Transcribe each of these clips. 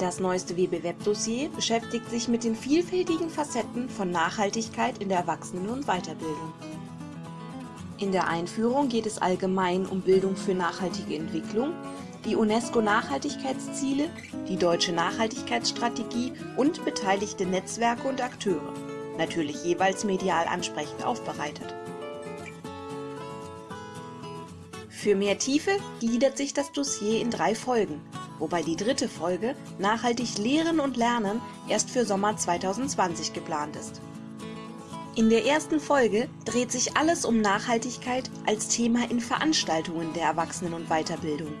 Das neueste WB-Web-Dossier beschäftigt sich mit den vielfältigen Facetten von Nachhaltigkeit in der Erwachsenen- und Weiterbildung. In der Einführung geht es allgemein um Bildung für nachhaltige Entwicklung, die UNESCO-Nachhaltigkeitsziele, die deutsche Nachhaltigkeitsstrategie und beteiligte Netzwerke und Akteure, natürlich jeweils medial ansprechend aufbereitet. Für mehr Tiefe gliedert sich das Dossier in drei Folgen, wobei die dritte Folge Nachhaltig Lehren und Lernen erst für Sommer 2020 geplant ist. In der ersten Folge dreht sich alles um Nachhaltigkeit als Thema in Veranstaltungen der Erwachsenen- und Weiterbildung.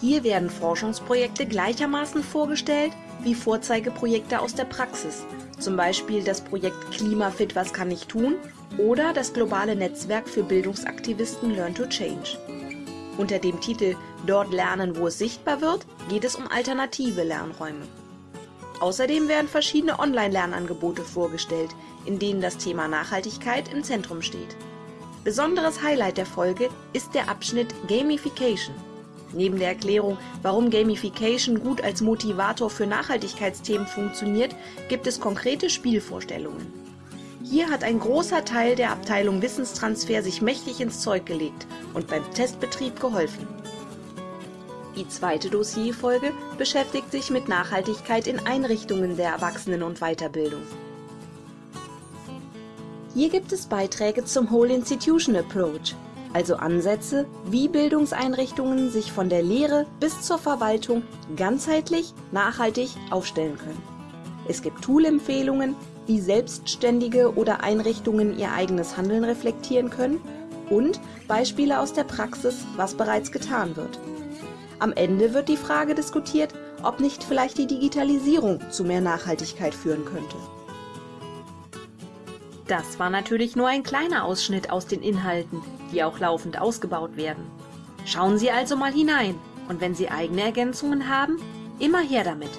Hier werden Forschungsprojekte gleichermaßen vorgestellt wie Vorzeigeprojekte aus der Praxis, zum Beispiel das Projekt Klimafit Was kann ich tun oder das globale Netzwerk für Bildungsaktivisten Learn to Change. Unter dem Titel Dort lernen, wo es sichtbar wird, geht es um alternative Lernräume. Außerdem werden verschiedene Online-Lernangebote vorgestellt, in denen das Thema Nachhaltigkeit im Zentrum steht. Besonderes Highlight der Folge ist der Abschnitt Gamification. Neben der Erklärung, warum Gamification gut als Motivator für Nachhaltigkeitsthemen funktioniert, gibt es konkrete Spielvorstellungen. Hier hat ein großer Teil der Abteilung Wissenstransfer sich mächtig ins Zeug gelegt und beim Testbetrieb geholfen. Die zweite Dossierfolge beschäftigt sich mit Nachhaltigkeit in Einrichtungen der Erwachsenen- und Weiterbildung. Hier gibt es Beiträge zum Whole Institution Approach, also Ansätze, wie Bildungseinrichtungen sich von der Lehre bis zur Verwaltung ganzheitlich nachhaltig aufstellen können. Es gibt Tool-Empfehlungen, wie Selbstständige oder Einrichtungen ihr eigenes Handeln reflektieren können und Beispiele aus der Praxis, was bereits getan wird. Am Ende wird die Frage diskutiert, ob nicht vielleicht die Digitalisierung zu mehr Nachhaltigkeit führen könnte. Das war natürlich nur ein kleiner Ausschnitt aus den Inhalten, die auch laufend ausgebaut werden. Schauen Sie also mal hinein und wenn Sie eigene Ergänzungen haben, immer her damit!